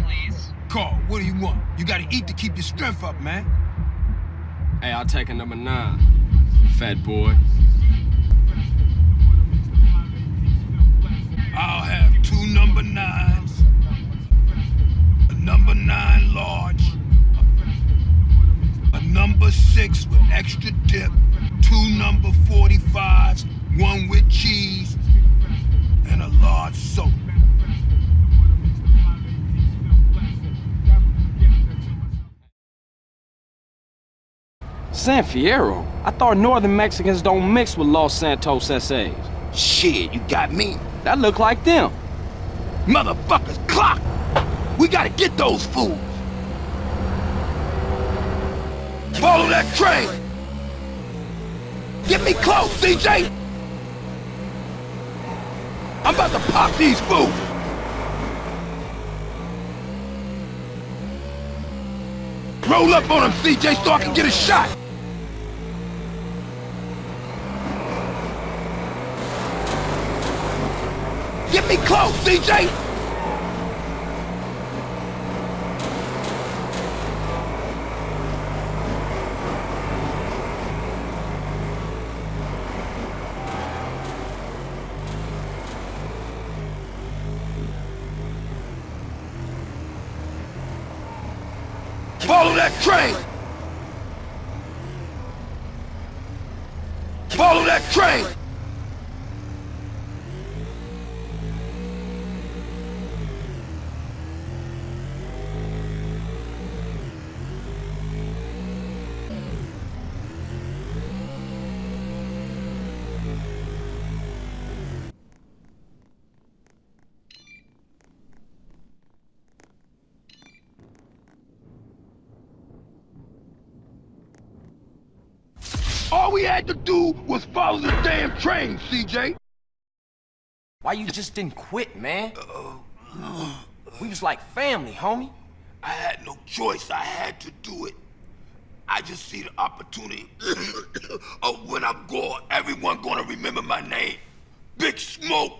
please. Carl, what do you want? You gotta eat to keep your strength up, man. Hey, I'll take a number nine, fat boy. I'll have two number nines, a number nine large, a number six with extra dip, two number 45s, San Fierro? I thought northern Mexicans don't mix with Los Santos SAs. Shit, you got me. That look like them. Motherfuckers, clock! We gotta get those fools! Follow that train! Get me close, CJ! I'm about to pop these fools! Roll up on them, CJ, so I can get a shot! Me close, CJ! Follow that train! Follow that train! All we had to do was follow the damn train, CJ. Why you just didn't quit, man? We was like family, homie. I had no choice. I had to do it. I just see the opportunity of when I'm gone, everyone gonna remember my name. Big Smoke.